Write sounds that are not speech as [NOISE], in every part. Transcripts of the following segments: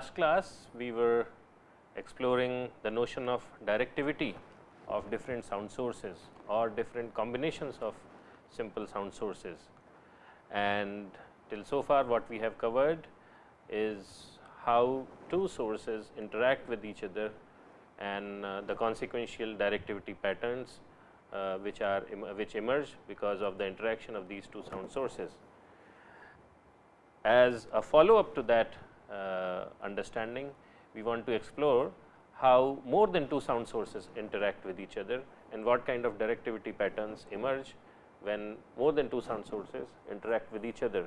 Last class, we were exploring the notion of directivity of different sound sources or different combinations of simple sound sources. And till so far what we have covered is how two sources interact with each other and uh, the consequential directivity patterns uh, which are which emerge because of the interaction of these two sound sources. As a follow up to that understanding, we want to explore how more than two sound sources interact with each other and what kind of directivity patterns emerge when more than two sound sources interact with each other.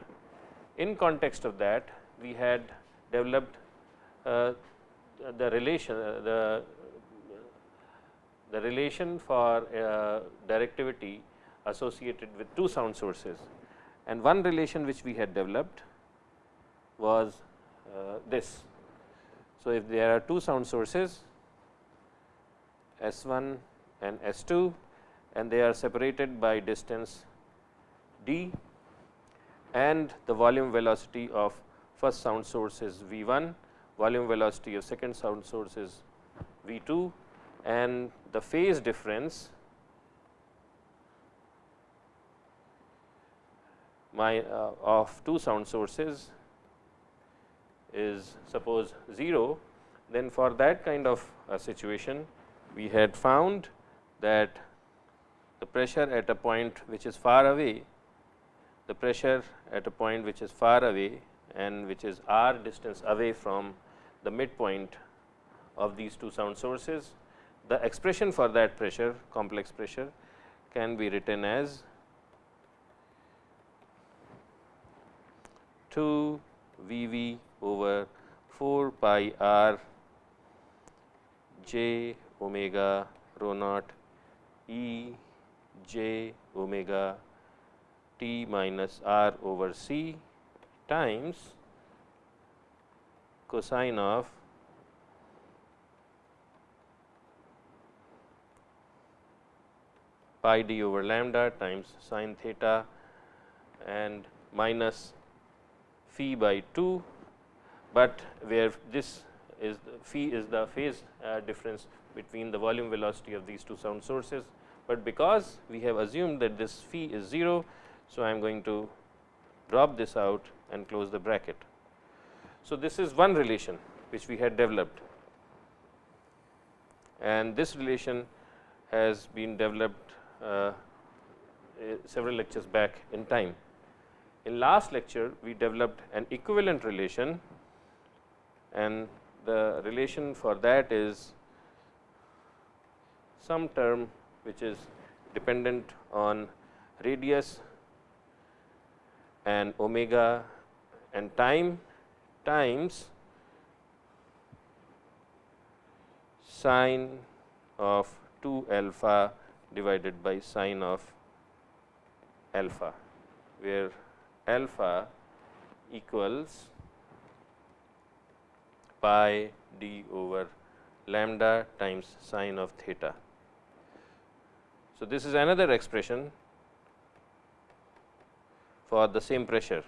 In context of that, we had developed uh, the relation uh, the the relation for uh, directivity associated with two sound sources and one relation which we had developed was uh, this. So, if there are two sound sources S 1 and S 2 and they are separated by distance d and the volume velocity of first sound source is V 1, volume velocity of second sound source is V 2 and the phase difference my uh, of two sound sources is suppose 0, then for that kind of a situation we had found that the pressure at a point which is far away, the pressure at a point which is far away and which is r distance away from the midpoint of these two sound sources. The expression for that pressure complex pressure can be written as 2 V v over 4 pi r j omega rho naught E j omega t minus r over c times cosine of pi d over lambda times sine theta and minus phi by 2, but where this is the phi is the phase uh, difference between the volume velocity of these two sound sources, but because we have assumed that this phi is 0. So, I am going to drop this out and close the bracket. So, this is one relation which we had developed and this relation has been developed uh, several lectures back in time. In last lecture, we developed an equivalent relation and the relation for that is some term which is dependent on radius and omega and time times sine of 2 alpha divided by sine of alpha, where alpha equals pi d over lambda times sine of theta. So, this is another expression for the same pressure.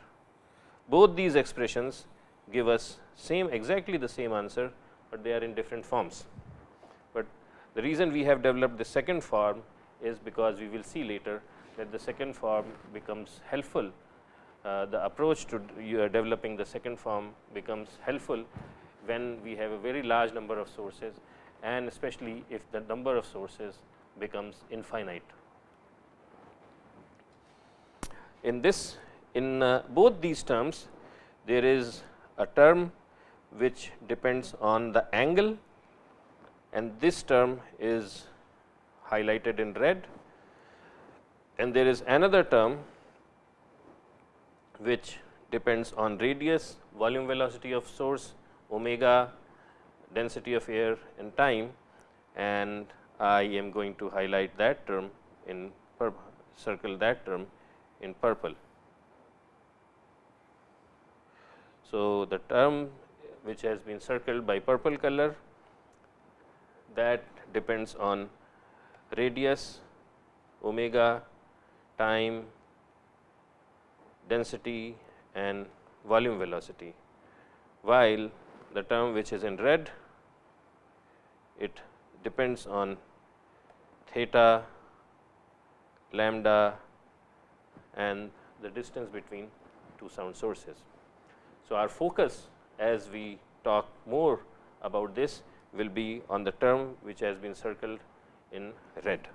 Both these expressions give us same exactly the same answer, but they are in different forms. But the reason we have developed the second form is because we will see later that the second form becomes helpful uh, the approach to uh, developing the second form becomes helpful when we have a very large number of sources and especially if the number of sources becomes infinite. In this in uh, both these terms there is a term which depends on the angle and this term is highlighted in red and there is another term which depends on radius, volume velocity of source, omega, density of air and time and I am going to highlight that term in circle that term in purple. So, the term which has been circled by purple color that depends on radius, omega, time density and volume velocity, while the term which is in red it depends on theta, lambda and the distance between two sound sources. So, our focus as we talk more about this will be on the term which has been circled in red,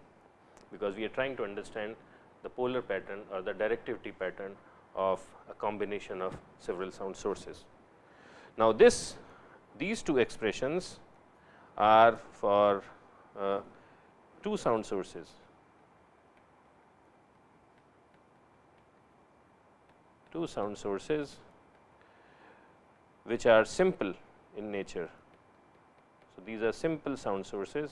because we are trying to understand the polar pattern or the directivity pattern of a combination of several sound sources. Now, this these two expressions are for uh, two sound sources. Two sound sources which are simple in nature. So, these are simple sound sources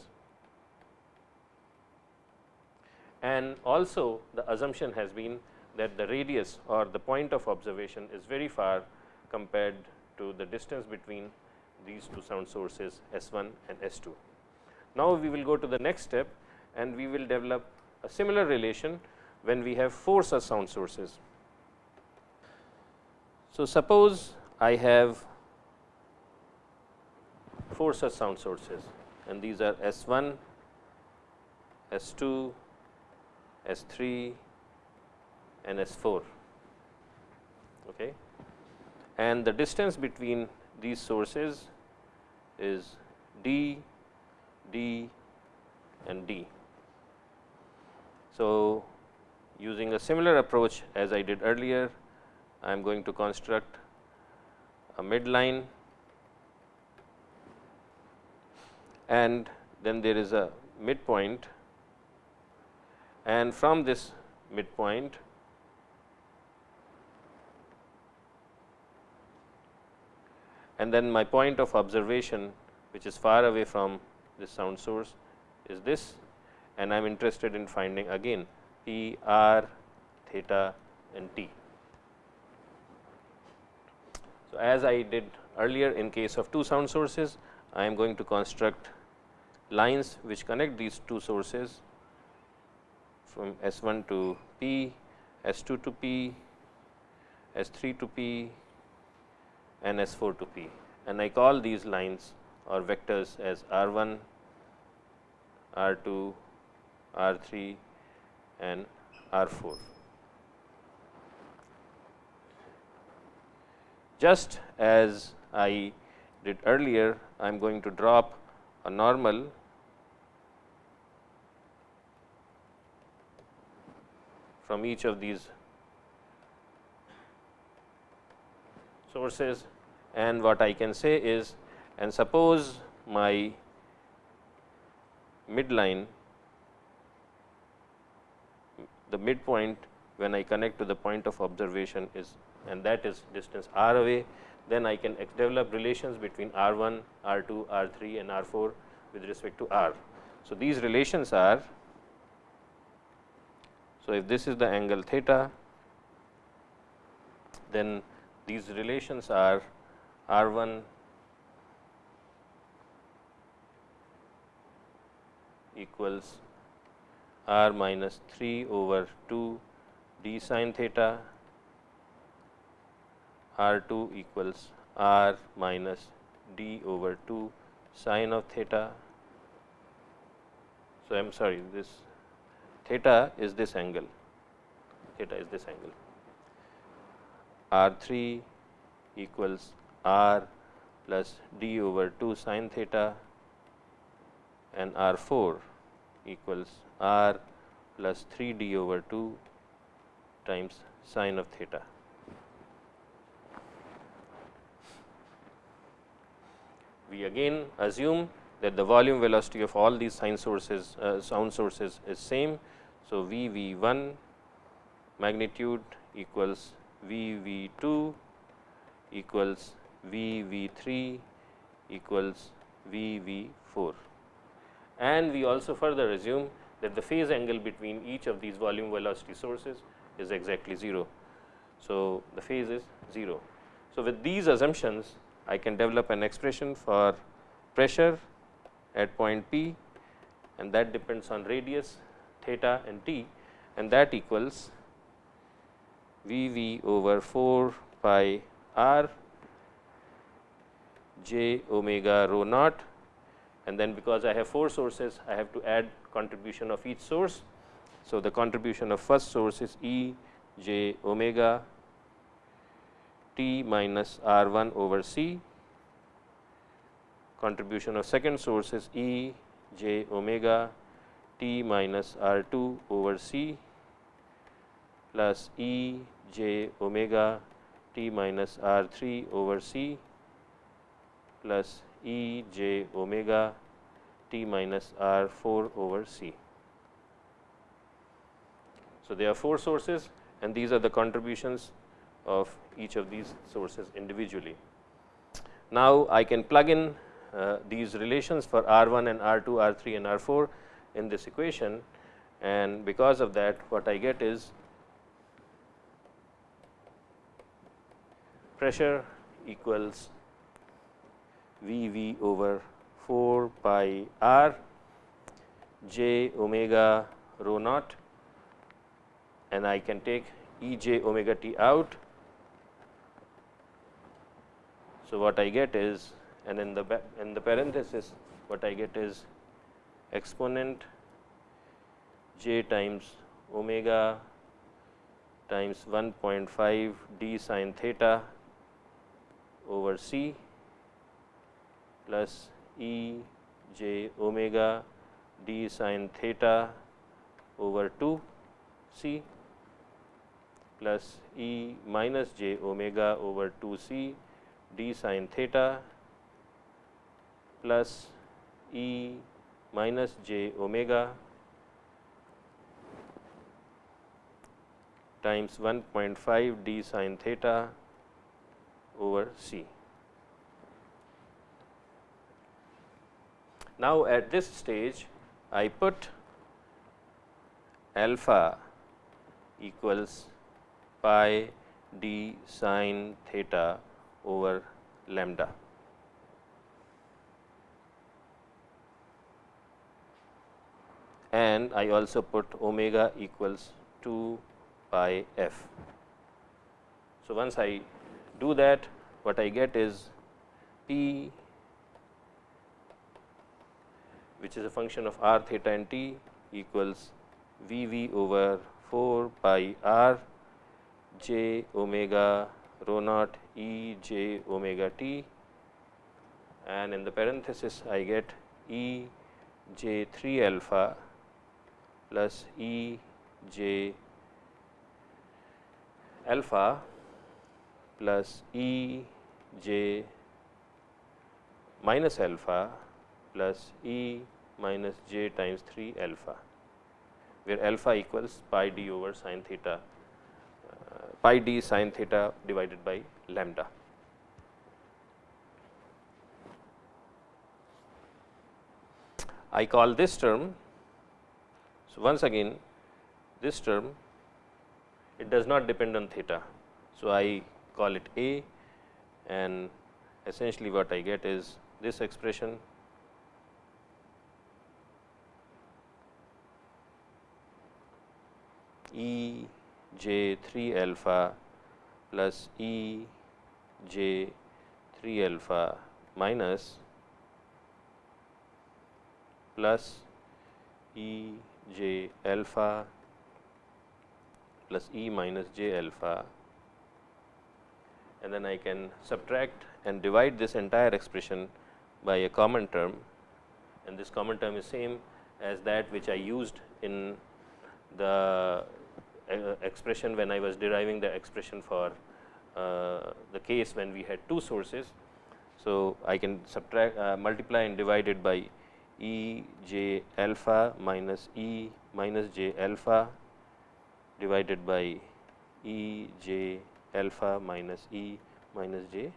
and also the assumption has been that the radius or the point of observation is very far compared to the distance between these two sound sources S 1 and S 2. Now, we will go to the next step and we will develop a similar relation when we have four such sound sources. So, suppose I have four such sound sources and these are S 1, S 2, S 3 and S 4. Okay. And the distance between these sources is D, D and D. So, using a similar approach as I did earlier, I am going to construct a midline and then there is a midpoint and from this midpoint and then my point of observation which is far away from this sound source is this and I am interested in finding again P r theta and t. So, as I did earlier in case of two sound sources, I am going to construct lines which connect these two sources from S 1 to P, S 2 to P, S 3 to P and S 4 to P and I call these lines or vectors as R 1, R 2, R 3 and R 4. Just as I did earlier, I am going to drop a normal from each of these sources and what I can say is and suppose my midline the midpoint when I connect to the point of observation is and that is distance r away, then I can develop relations between r 1, r 2, r 3 and r 4 with respect to r. So, these relations are so if this is the angle theta, then these relations are r 1 equals r minus 3 over 2 d sin theta, r 2 equals r minus d over 2 sin of theta. So, I am sorry this theta is this angle, theta is this angle. R 3 equals r plus d over 2 sin theta and r 4 equals r plus 3 d over 2 times sin of theta. We again assume that the volume velocity of all these sine sources uh, sound sources is same. So, V V 1 magnitude equals V V 2 equals V V 3 equals V V 4 and we also further assume that the phase angle between each of these volume velocity sources is exactly 0. So, the phase is 0. So, with these assumptions I can develop an expression for pressure at point P and that depends on radius theta and t and that equals V v over 4 pi r j omega rho naught. And then because I have 4 sources I have to add contribution of each source. So, the contribution of first source is E j omega t minus r 1 over c, contribution of second source is E j omega t minus r 2 over c plus E j omega t minus r 3 over c plus E j omega t minus r 4 over c. So, there are 4 sources and these are the contributions of each of these sources individually. Now, I can plug in uh, these relations for R 1 and R 2, R 3 and R 4 in this equation and because of that what I get is pressure equals V v over 4 pi r j omega rho naught and I can take E j omega t out. So, what I get is and in the in the parenthesis what I get is exponent j times omega times 1.5 d sin theta over c plus E j omega d sin theta over 2 c plus E minus j omega over 2 c d sin theta plus E minus j omega times 1.5 d sin theta over c. Now, at this stage I put alpha equals pi d sin theta over lambda. and I also put omega equals 2 pi f. So, once I do that what I get is p which is a function of r theta and t equals v v over 4 pi r j omega rho naught e j omega t. And in the parenthesis I get E j 3 alpha plus E j alpha plus E j minus alpha plus E minus j times 3 alpha, where alpha equals pi d over sin theta uh, pi d sin theta divided by lambda. I call this term. So, once again this term it does not depend on theta. So, I call it A and essentially what I get is this expression E j 3 alpha plus E j 3 alpha minus plus E j alpha plus E minus j alpha and then I can subtract and divide this entire expression by a common term and this common term is same as that which I used in the uh, expression when I was deriving the expression for uh, the case when we had two sources. So, I can subtract uh, multiply and divide it by E j alpha minus E minus j alpha divided by E j alpha minus E minus j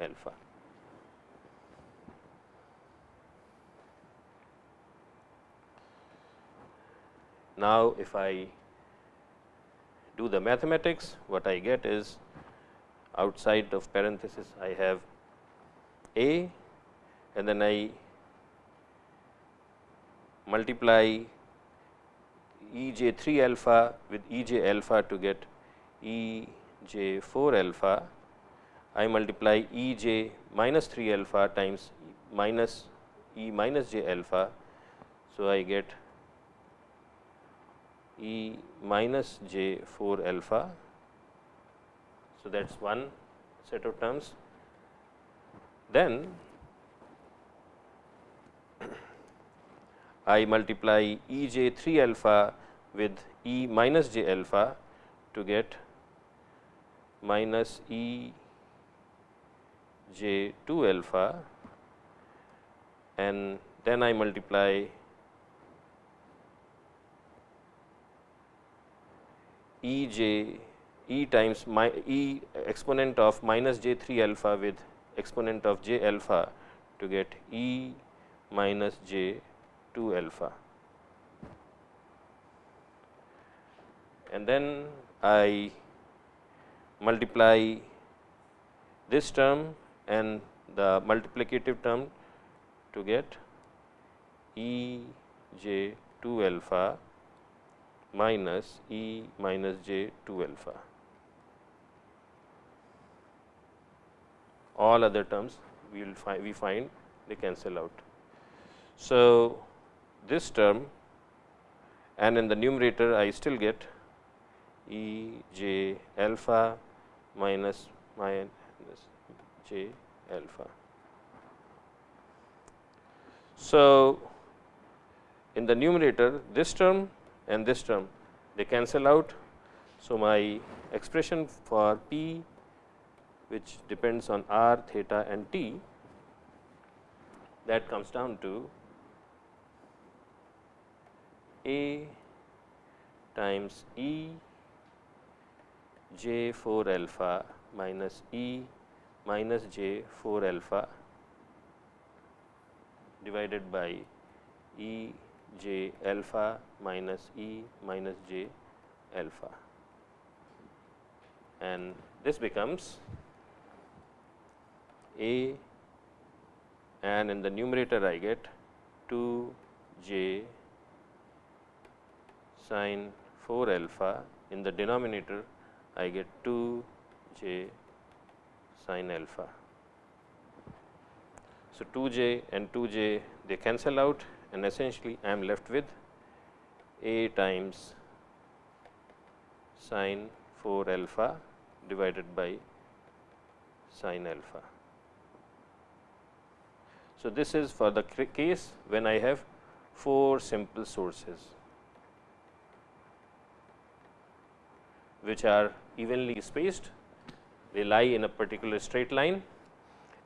alpha. Now, if I do the mathematics, what I get is outside of parenthesis I have A and then I multiply E j 3 alpha with E j alpha to get E j 4 alpha I multiply E j minus 3 alpha times minus E minus j alpha. So, I get E minus j 4 alpha. So, that is one set of terms. Then I multiply E j 3 alpha with E minus j alpha to get minus E j 2 alpha and then I multiply E j E times my E exponent of minus j 3 alpha with exponent of j alpha to get E minus j 2 alpha. And then I multiply this term and the multiplicative term to get E j 2 alpha minus E minus j 2 alpha. All other terms we will find we find they cancel out. So, this term and in the numerator I still get E j alpha minus minus j alpha. So, in the numerator this term and this term they cancel out. So, my expression for p which depends on r, theta and t that comes down to a times E j 4 alpha minus E minus j 4 alpha divided by E j alpha minus E minus j alpha. And this becomes A and in the numerator I get 2 j sine 4 alpha in the denominator I get 2 j sine alpha. So, 2 j and 2 j they cancel out and essentially I am left with a times sine 4 alpha divided by sine alpha. So, this is for the case when I have 4 simple sources. Which are evenly spaced. They lie in a particular straight line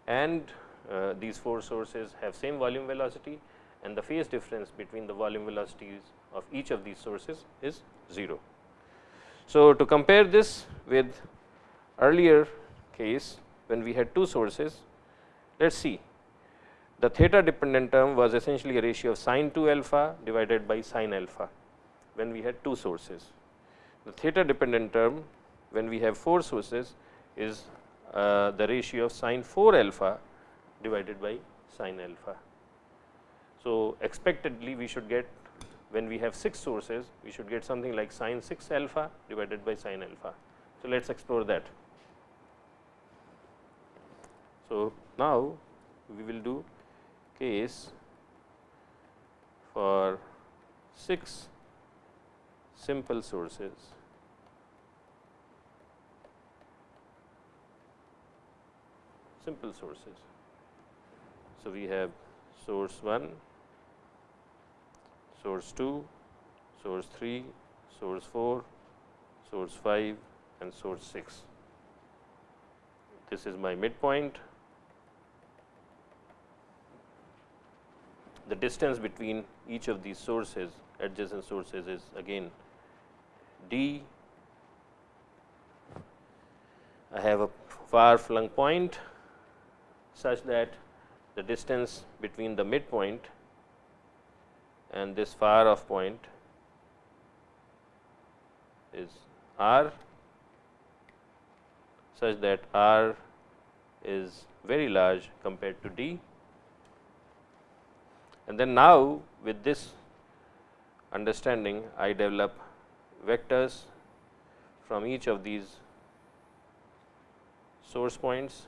and uh, these four sources have same volume velocity and the phase difference between the volume velocities of each of these sources is 0. So, to compare this with earlier case when we had two sources, let us see the theta dependent term was essentially a ratio of sine 2 alpha divided by sine alpha when we had two sources. The theta dependent term when we have 4 sources is uh, the ratio of sine 4 alpha divided by sine alpha. So, expectedly we should get when we have 6 sources we should get something like sine 6 alpha divided by sine alpha. So, let us explore that. So, now we will do case for 6 simple sources. Simple sources. So, we have source 1, source 2, source 3, source 4, source 5 and source 6. This is my midpoint. The distance between each of these sources adjacent sources is again d. I have a far flung point such that the distance between the midpoint and this far off point is r such that r is very large compared to d. And then now, with this understanding I develop vectors from each of these source points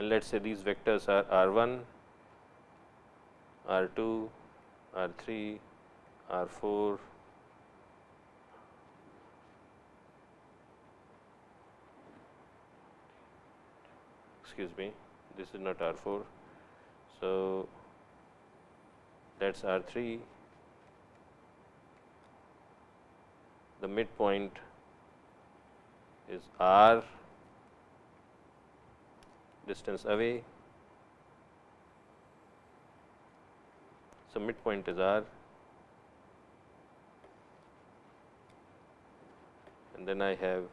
and let us say these vectors are r 1, r 2, r 3, r 4, excuse me this is not R 4. So, that is R 3 the midpoint is R distance away. So, midpoint is R and then I have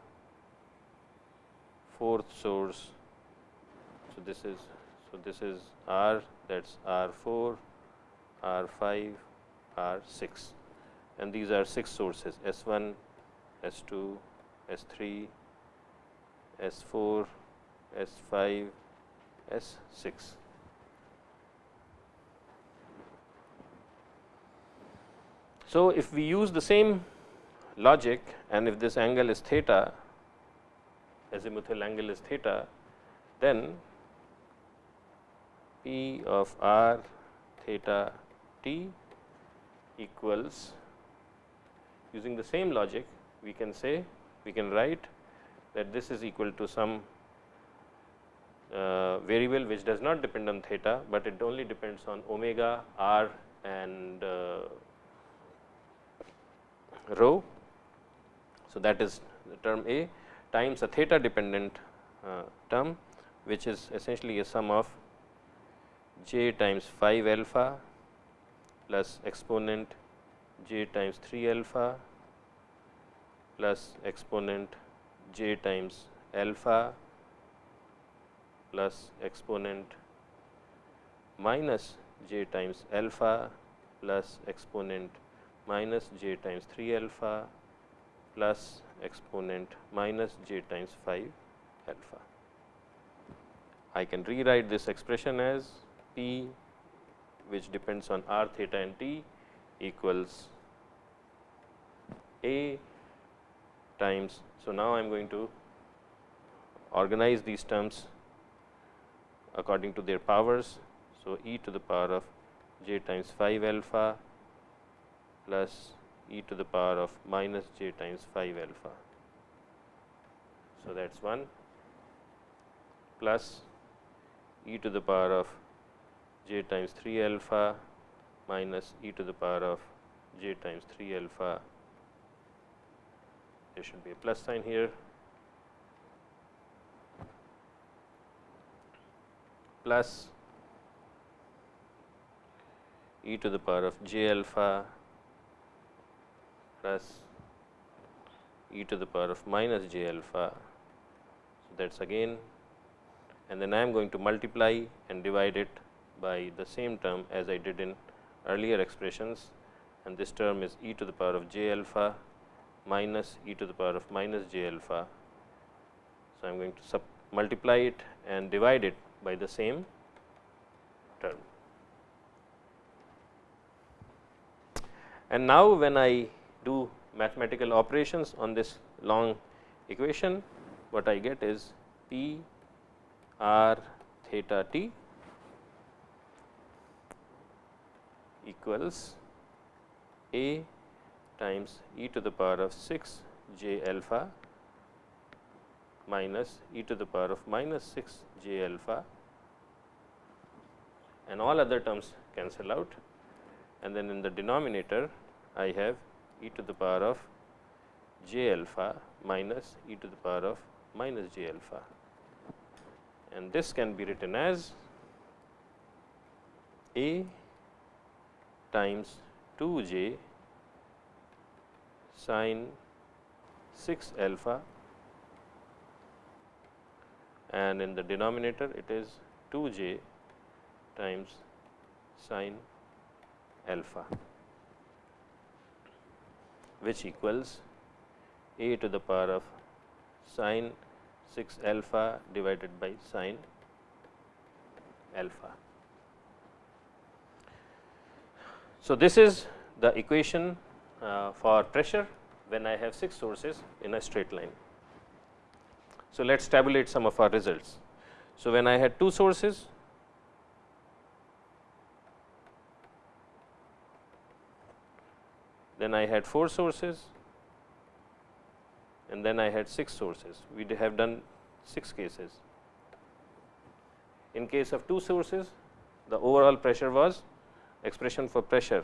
fourth source. So, this is so this is R that is R 4, R 5, R 6 and these are 6 sources S 1, S 2, S 3, S 4, S 5, S 6. So, if we use the same logic and if this angle is theta, azimuthal angle is theta, then P of r theta t equals using the same logic we can say we can write that this is equal to some uh, variable which does not depend on theta, but it only depends on omega r and uh, rho. So, that is the term A times a theta dependent uh, term which is essentially a sum of j times 5 alpha plus exponent j times 3 alpha plus exponent j times alpha plus exponent minus j times alpha plus exponent minus j times 3 alpha plus exponent minus j times 5 alpha. I can rewrite this expression as p which depends on r theta and t equals a times. So, now I am going to organize these terms according to their powers. So, e to the power of j times 5 alpha plus e to the power of minus j times 5 alpha. So, that is 1 plus e to the power of j times 3 alpha minus e to the power of j times 3 alpha. There should be a plus sign here plus e to the power of j alpha plus e to the power of minus j alpha. So, that is again and then I am going to multiply and divide it by the same term as I did in earlier expressions and this term is e to the power of j alpha minus e to the power of minus j alpha. So, I am going to multiply it and divide it by the same term. And now, when I do mathematical operations on this long equation, what I get is P r theta t equals a times e to the power of 6 j alpha minus e to the power of minus 6 j alpha and all other terms cancel out. And then in the denominator I have e to the power of j alpha minus e to the power of minus j alpha. And this can be written as a times 2 j sine 6 alpha and in the denominator it is 2 j times sine alpha which equals a to the power of sine 6 alpha divided by sine alpha. So, this is the equation uh, for pressure when I have 6 sources in a straight line. So, let us tabulate some of our results. So, when I had 2 sources, then I had 4 sources and then I had 6 sources. We have done 6 cases. In case of 2 sources, the overall pressure was expression for pressure.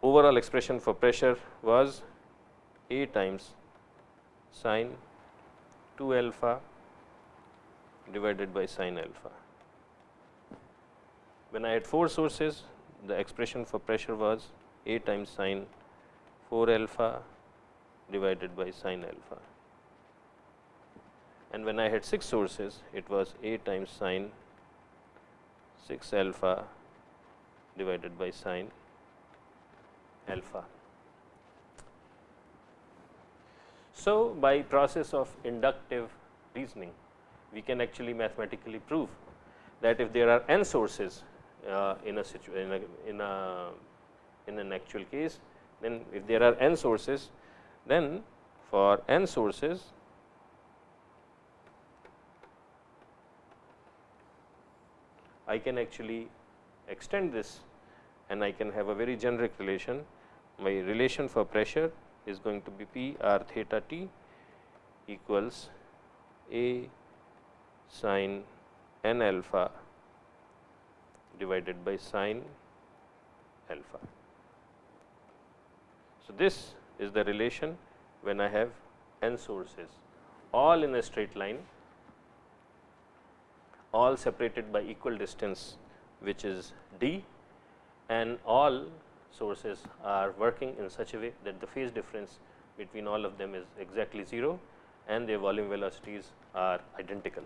Overall expression for pressure was A times sine 2 alpha divided by sine alpha. When I had 4 sources, the expression for pressure was A times sine 4 alpha divided by sine alpha. And when I had 6 sources, it was A times sine 6 alpha divided by sine alpha. So, by process of inductive reasoning, we can actually mathematically prove that if there are n sources uh, in a a, in a in an actual case then if there are n sources then for n sources I can actually extend this and I can have a very generic relation. My relation for pressure is going to be P r theta t equals A sine n alpha divided by sine alpha. So, this is the relation when I have n sources all in a straight line, all separated by equal distance which is d and all sources are working in such a way that the phase difference between all of them is exactly 0 and their volume velocities are identical.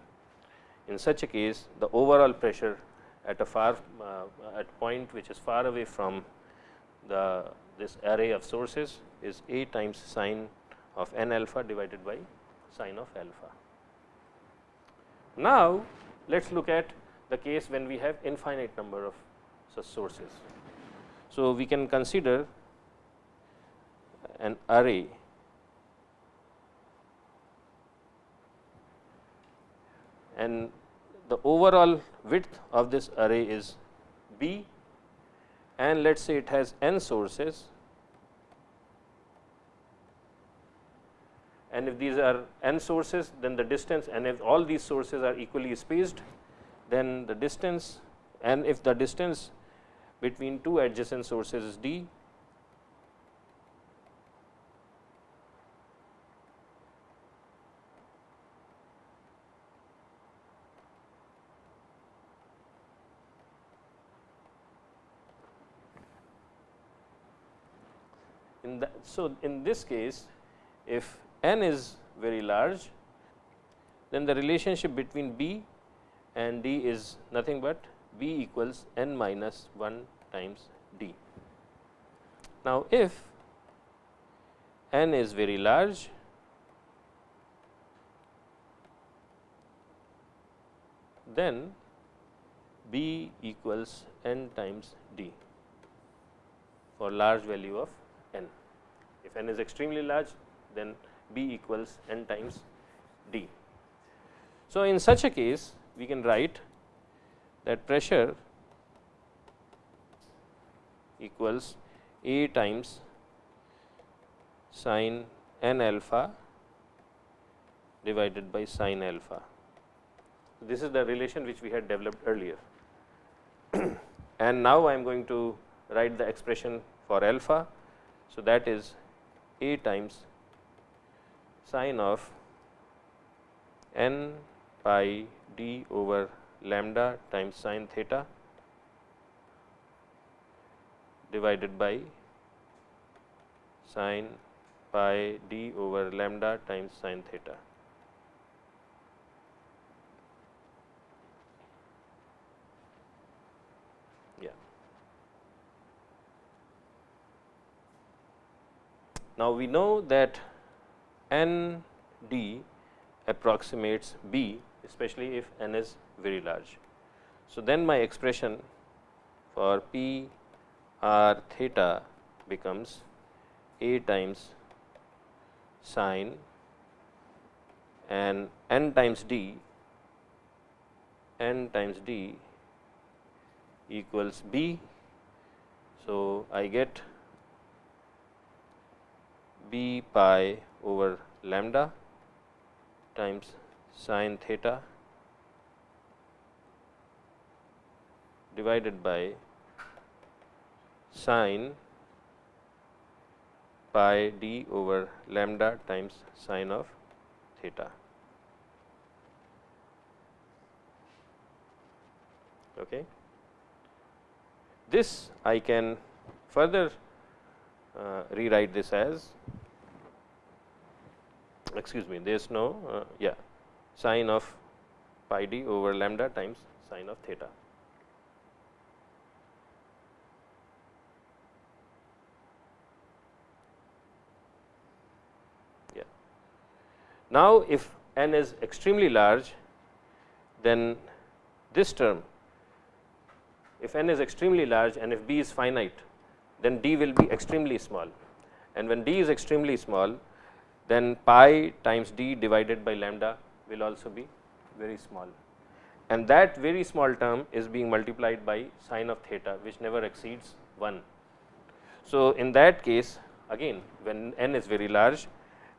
In such a case, the overall pressure at a far uh, at point which is far away from the this array of sources is A times sine of n alpha divided by sine of alpha. Now, let us look at the case when we have infinite number of such sources. So, we can consider an array and the overall width of this array is b and let us say it has n sources. And if these are n sources then the distance and if all these sources are equally spaced then the distance and if the distance between two adjacent sources d. In the, so in this case if n is very large then the relationship between b and d is nothing but b equals n minus 1 times d. Now, if n is very large then b equals n times d for large value of n. If n is extremely large, then B equals n times D. So, in such a case, we can write that pressure equals A times sine n alpha divided by sine alpha. This is the relation which we had developed earlier. [CLEARS THROAT] and now, I am going to write the expression for alpha so, that is A times sine of n pi d over lambda times sine theta divided by sine pi d over lambda times sine theta. Yeah. Now, we know that n d approximates b especially if n is very large. So, then my expression for p r theta becomes a times sine and n times d n times d equals b. So, I get b pi over lambda times sine theta divided by sine pi d over lambda times sine of theta. Okay. This I can further uh, rewrite this as excuse me there is no uh, yeah sine of pi d over lambda times sine of theta. Yeah. Now, if n is extremely large, then this term if n is extremely large and if b is finite, then d will be extremely small and when d is extremely small, then pi times d divided by lambda will also be very small and that very small term is being multiplied by sine of theta which never exceeds 1. So, in that case again when n is very large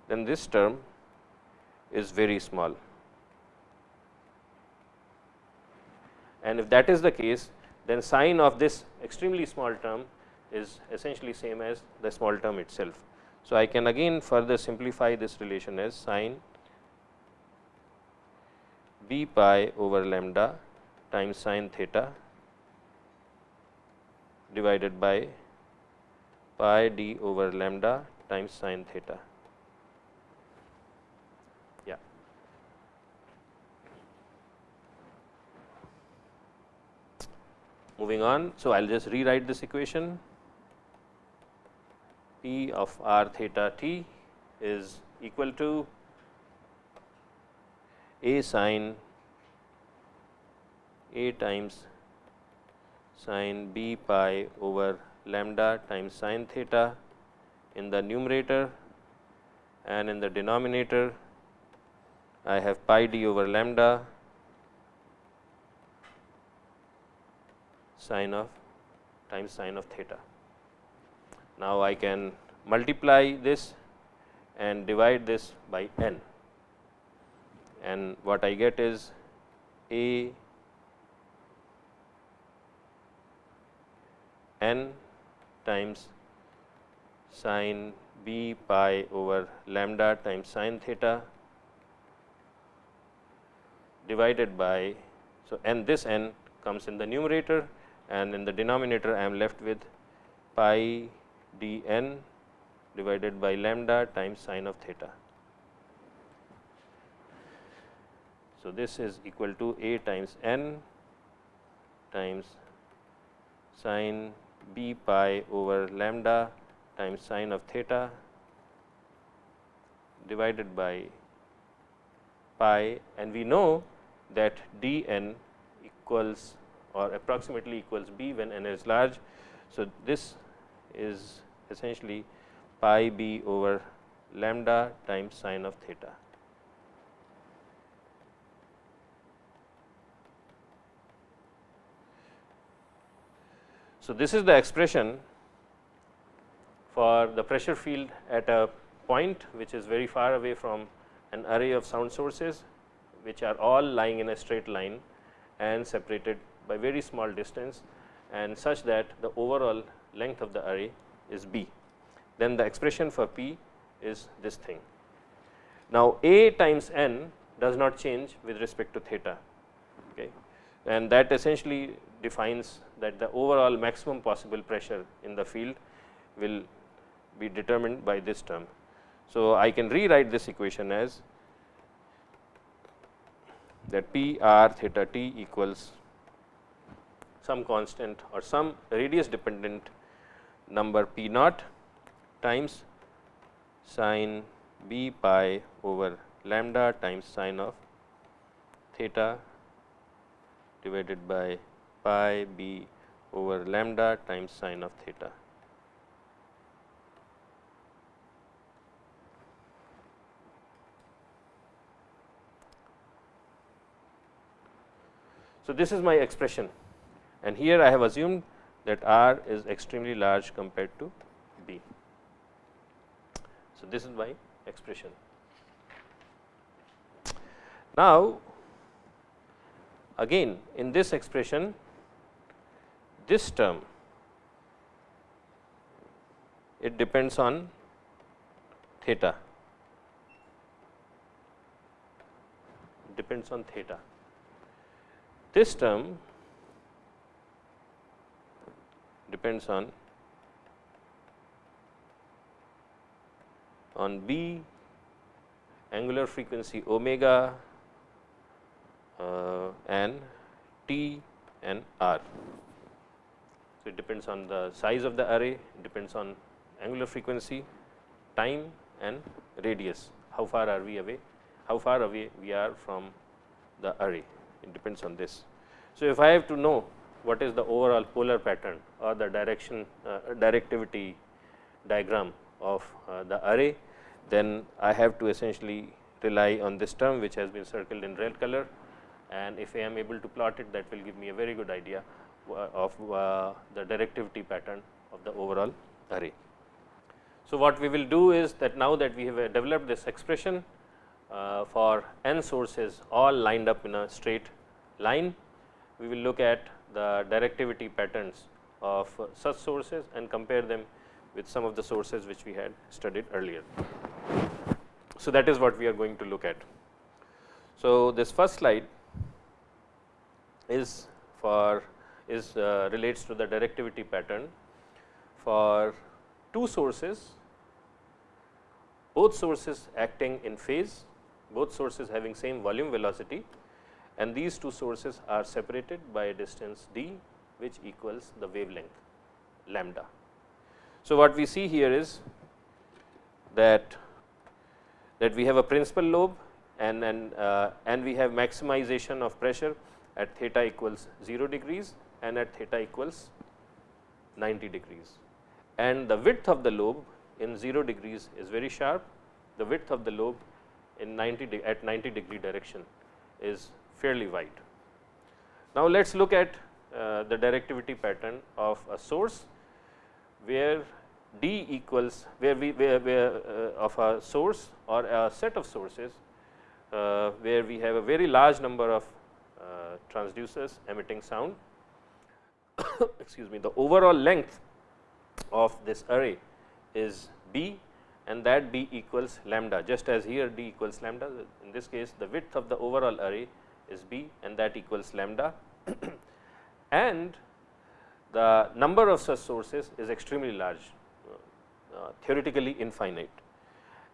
then this term is very small and if that is the case then sine of this extremely small term is essentially same as the small term itself. So, I can again further simplify this relation as sine b pi over lambda times sine theta divided by pi d over lambda times sine theta. Yeah. Moving on. So, I will just rewrite this equation. P of r theta t is equal to a sine a times sine b pi over lambda times sine theta in the numerator and in the denominator. I have pi d over lambda sine of times sine of theta. Now, I can multiply this and divide this by n and what I get is a n times sine b pi over lambda times sine theta divided by so n this n comes in the numerator and in the denominator I am left with pi d n divided by lambda times sine of theta. So, this is equal to a times n times sine b pi over lambda times sine of theta divided by pi and we know that d n equals or approximately equals b when n is large. So, this is essentially pi b over lambda times sine of theta. So, this is the expression for the pressure field at a point which is very far away from an array of sound sources which are all lying in a straight line and separated by very small distance and such that the overall length of the array is b. Then the expression for p is this thing. Now, a times n does not change with respect to theta okay. and that essentially defines that the overall maximum possible pressure in the field will be determined by this term. So, I can rewrite this equation as that p r theta t equals some constant or some radius dependent number p naught times sine b pi over lambda times sine of theta divided by pi b over lambda times sine of theta. So, this is my expression and here I have assumed that R is extremely large compared to B. So, this is my expression. Now, again in this expression this term it depends on theta depends on theta this term depends on on B angular frequency omega uh, and T and R. So, it depends on the size of the array, depends on angular frequency, time and radius, how far are we away, how far away we are from the array it depends on this. So, if I have to know what is the overall polar pattern or the direction uh, directivity diagram of uh, the array, then I have to essentially rely on this term which has been circled in red color and if I am able to plot it that will give me a very good idea uh, of the directivity pattern of the overall array. So, what we will do is that now that we have developed this expression for n sources all lined up in a straight line. We will look at the directivity patterns of such sources and compare them with some of the sources which we had studied earlier. So, that is what we are going to look at. So, this first slide is for is uh, relates to the directivity pattern for two sources, both sources acting in phase both sources having same volume velocity and these two sources are separated by a distance d which equals the wavelength lambda. So, what we see here is that that we have a principal lobe and and, uh, and we have maximization of pressure at theta equals 0 degrees and at theta equals 90 degrees. And the width of the lobe in 0 degrees is very sharp, the width of the lobe in 90 at 90 degree direction is fairly wide. Now, let us look at uh, the directivity pattern of a source where d equals where we where, where uh, of a source or a set of sources uh, where we have a very large number of uh, transducers emitting sound [COUGHS] excuse me the overall length of this array is b and that b equals lambda just as here d equals lambda in this case the width of the overall array is b and that equals lambda [CLEARS THROAT] and the number of such sources is extremely large uh, theoretically infinite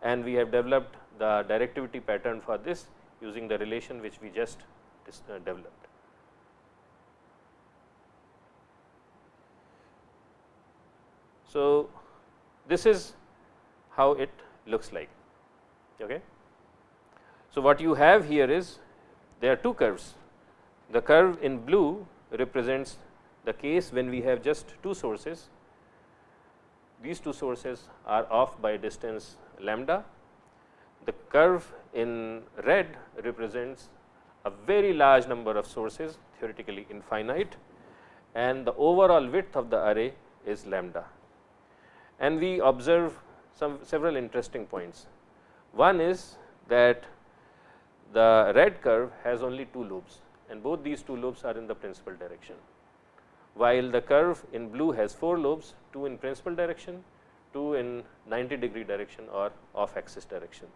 and we have developed the directivity pattern for this using the relation which we just uh, developed. So, this is how it looks like. Okay. So, what you have here is there are two curves. The curve in blue represents the case when we have just two sources. These two sources are off by distance lambda. The curve in red represents a very large number of sources theoretically infinite and the overall width of the array is lambda. And we observe some several interesting points. One is that the red curve has only two lobes and both these two lobes are in the principal direction, while the curve in blue has four lobes, two in principal direction, two in 90 degree direction or off axis direction.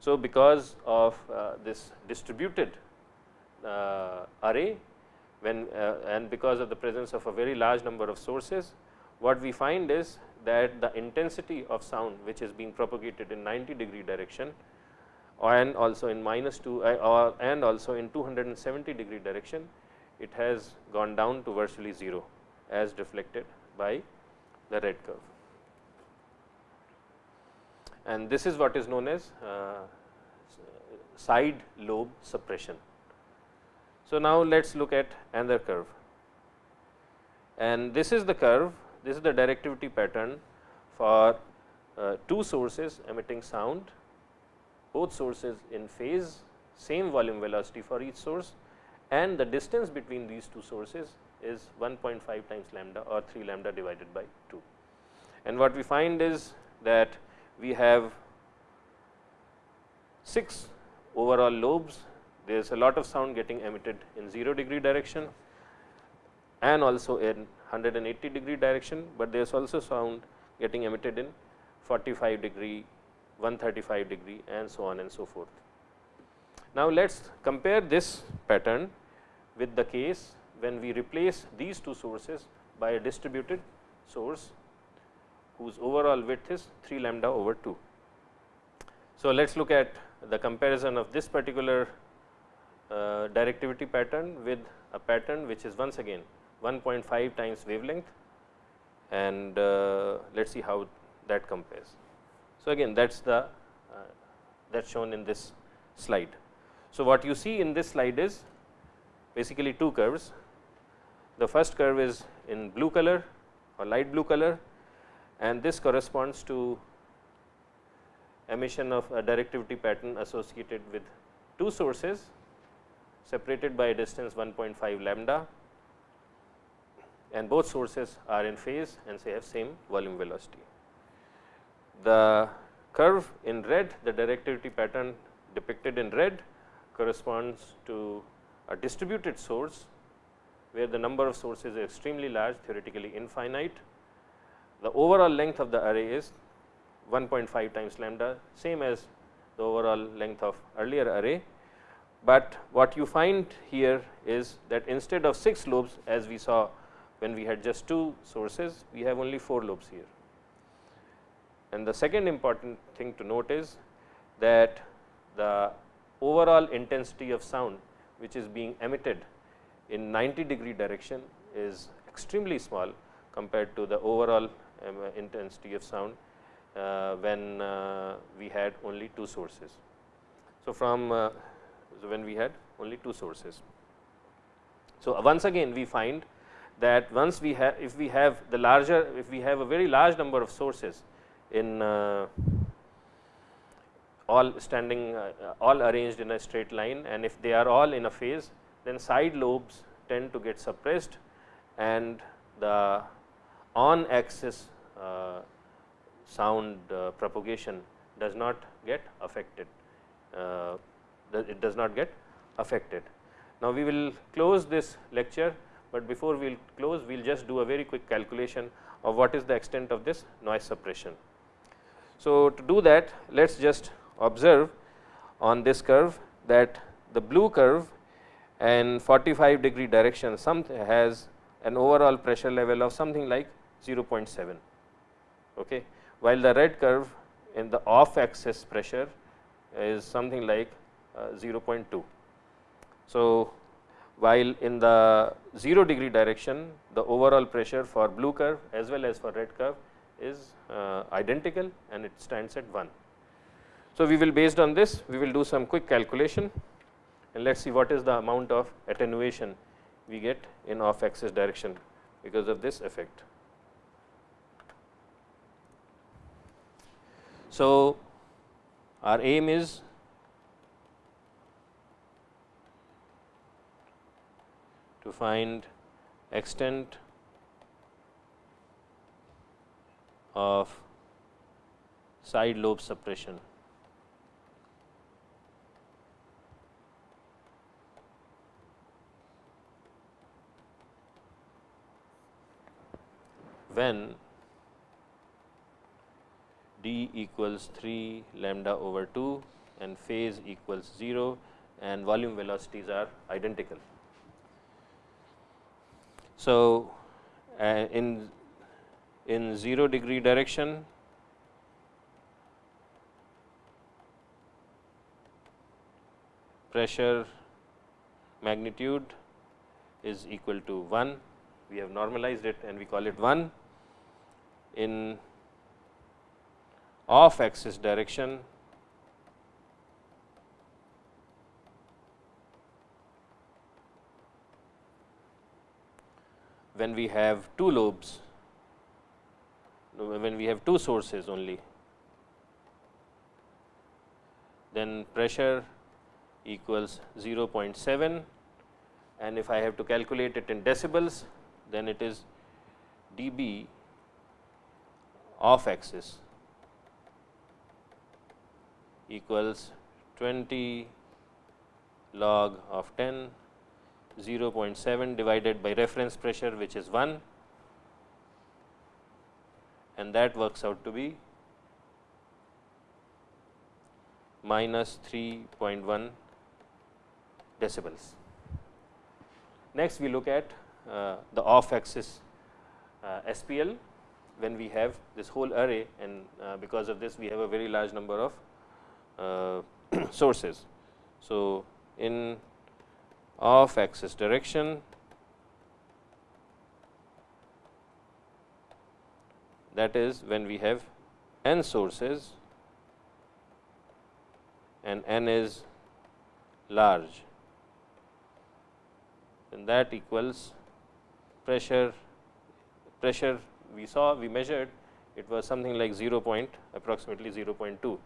So, because of uh, this distributed uh, array when uh, and because of the presence of a very large number of sources, what we find is that the intensity of sound which is being propagated in 90 degree direction and also in minus 2 uh, or and also in 270 degree direction, it has gone down to virtually 0 as reflected by the red curve. And this is what is known as uh, side lobe suppression. So, now let us look at another curve and this is the curve, this is the directivity pattern for uh, two sources emitting sound, both sources in phase, same volume velocity for each source and the distance between these two sources is 1.5 times lambda or 3 lambda divided by 2. And what we find is that we have 6 overall lobes, there is a lot of sound getting emitted in 0 degree direction and also in 180 degree direction, but there is also sound getting emitted in 45 degree, 135 degree and so on and so forth. Now, let us compare this pattern with the case when we replace these two sources by a distributed source whose overall width is 3 lambda over 2. So, let us look at the comparison of this particular uh, directivity pattern with a pattern which is once again 1.5 times wavelength and uh, let us see how that compares. So, again that is the uh, that is shown in this slide. So, what you see in this slide is basically two curves. The first curve is in blue color or light blue color and this corresponds to emission of a directivity pattern associated with two sources separated by a distance 1.5 lambda and both sources are in phase and say have same volume velocity. The curve in red, the directivity pattern depicted in red corresponds to a distributed source, where the number of sources is extremely large theoretically infinite. The overall length of the array is 1.5 times lambda same as the overall length of earlier array, but what you find here is that instead of 6 lobes as we saw when we had just two sources, we have only 4 lobes here. And the second important thing to note is that the overall intensity of sound which is being emitted in 90 degree direction is extremely small compared to the overall um, intensity of sound uh, when uh, we had only two sources. So, from uh, so when we had only two sources. So, once again we find that once we have if we have the larger if we have a very large number of sources in uh, all standing uh, all arranged in a straight line and if they are all in a phase then side lobes tend to get suppressed and the on axis uh, sound propagation does not get affected it does not get affected. Now, we will close this lecture but before we will close, we will just do a very quick calculation of what is the extent of this noise suppression. So, to do that, let us just observe on this curve that the blue curve and 45 degree direction has an overall pressure level of something like 0.7, okay, while the red curve in the off axis pressure is something like uh, 0.2. So, while in the 0 degree direction the overall pressure for blue curve as well as for red curve is uh, identical and it stands at 1. So, we will based on this we will do some quick calculation and let us see what is the amount of attenuation we get in off axis direction because of this effect. So, our aim is to find extent of side lobe suppression. when d equals 3 lambda over 2 and phase equals 0 and volume velocities are identical. So, uh, in in 0 degree direction. Pressure magnitude is equal to 1 we have normalized it and we call it 1 in off axis direction when we have two lobes, when we have two sources only, then pressure equals 0.7 and if I have to calculate it in decibels, then it is dB off axis equals 20 log of 10 0.7 divided by reference pressure which is 1 and that works out to be minus 3.1 decibels. Next we look at uh, the off axis uh, SPL when we have this whole array and uh, because of this we have a very large number of uh, [CLEARS THROAT] sources. So, in off axis direction that is when we have n sources and n is large then that equals pressure pressure we saw we measured it was something like 0 point approximately 0.2.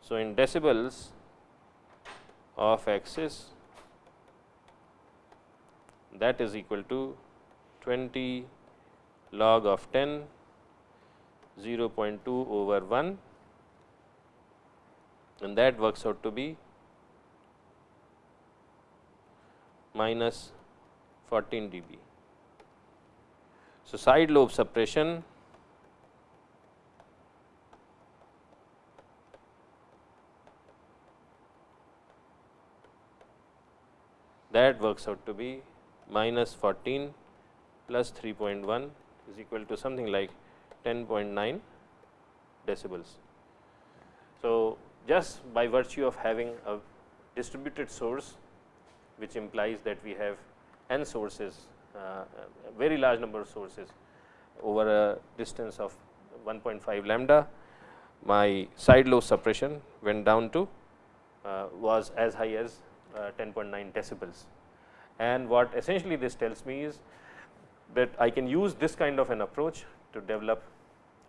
So, in decibels of axis that is equal to 20 log of 10 0.2 over 1 and that works out to be minus 14 dB. So, side lobe suppression that works out to be minus 14 plus 3.1 is equal to something like 10.9 decibels. So, just by virtue of having a distributed source which implies that we have n sources uh, very large number of sources over a distance of 1.5 lambda my side lobe suppression went down to uh, was as high as uh, 10.9 decibels and what essentially this tells me is that I can use this kind of an approach to develop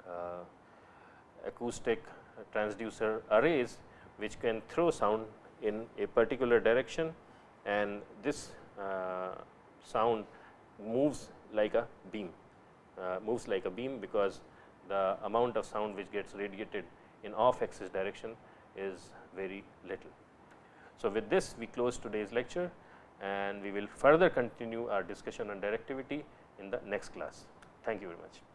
uh, acoustic transducer arrays which can throw sound in a particular direction and this uh, sound moves like a beam, uh, moves like a beam because the amount of sound which gets radiated in off axis direction is very little. So, with this we close today's lecture and we will further continue our discussion on directivity in the next class. Thank you very much.